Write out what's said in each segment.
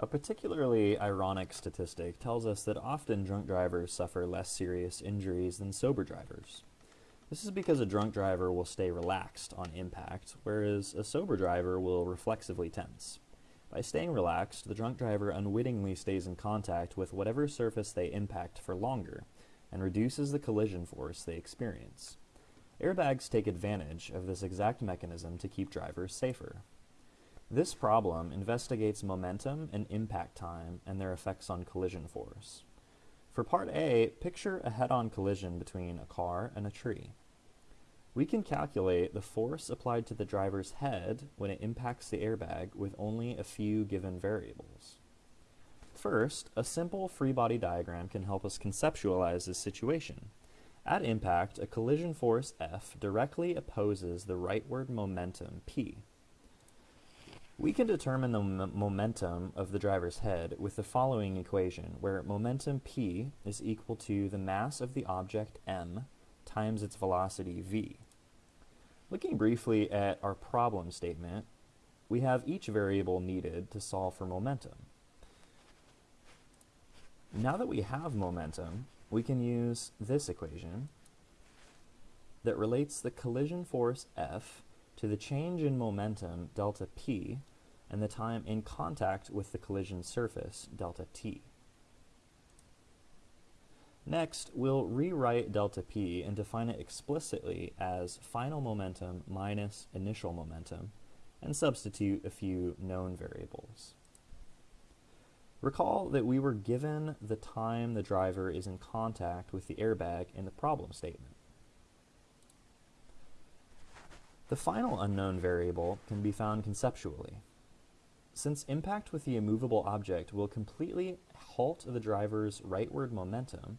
A particularly ironic statistic tells us that often drunk drivers suffer less serious injuries than sober drivers. This is because a drunk driver will stay relaxed on impact, whereas a sober driver will reflexively tense. By staying relaxed, the drunk driver unwittingly stays in contact with whatever surface they impact for longer, and reduces the collision force they experience. Airbags take advantage of this exact mechanism to keep drivers safer. This problem investigates momentum and impact time and their effects on collision force. For part A, picture a head-on collision between a car and a tree. We can calculate the force applied to the driver's head when it impacts the airbag with only a few given variables. First, a simple free body diagram can help us conceptualize this situation. At impact, a collision force F directly opposes the rightward momentum P. We can determine the momentum of the driver's head with the following equation, where momentum P is equal to the mass of the object m times its velocity v. Looking briefly at our problem statement, we have each variable needed to solve for momentum. Now that we have momentum, we can use this equation that relates the collision force F to the change in momentum delta P and the time in contact with the collision surface delta T. Next, we'll rewrite delta P and define it explicitly as final momentum minus initial momentum and substitute a few known variables. Recall that we were given the time the driver is in contact with the airbag in the problem statement. The final unknown variable can be found conceptually. Since impact with the immovable object will completely halt the driver's rightward momentum,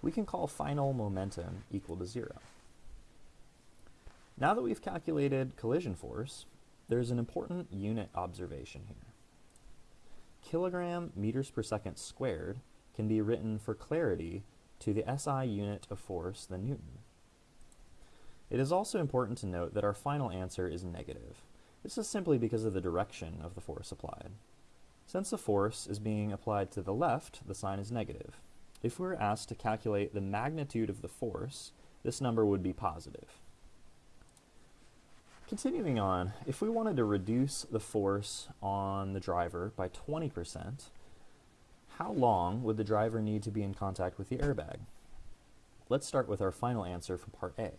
we can call final momentum equal to zero. Now that we've calculated collision force, there's an important unit observation here kilogram meters per second squared can be written for clarity to the SI unit of force, the Newton. It is also important to note that our final answer is negative. This is simply because of the direction of the force applied. Since the force is being applied to the left, the sign is negative. If we were asked to calculate the magnitude of the force, this number would be positive. Continuing on, if we wanted to reduce the force on the driver by 20%, how long would the driver need to be in contact with the airbag? Let's start with our final answer for part A.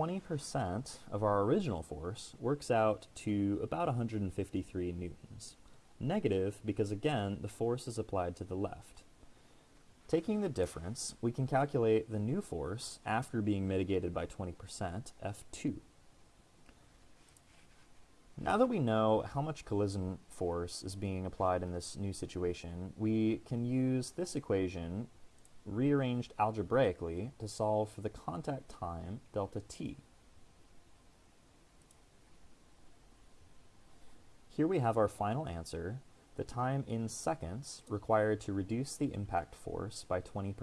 20% of our original force works out to about 153 newtons. Negative because, again, the force is applied to the left. Taking the difference, we can calculate the new force after being mitigated by 20%, F2. Now that we know how much collision force is being applied in this new situation, we can use this equation rearranged algebraically to solve for the contact time delta t. Here we have our final answer, the time in seconds required to reduce the impact force by 20%.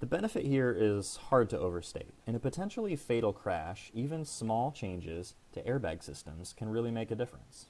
The benefit here is hard to overstate. In a potentially fatal crash, even small changes to airbag systems can really make a difference.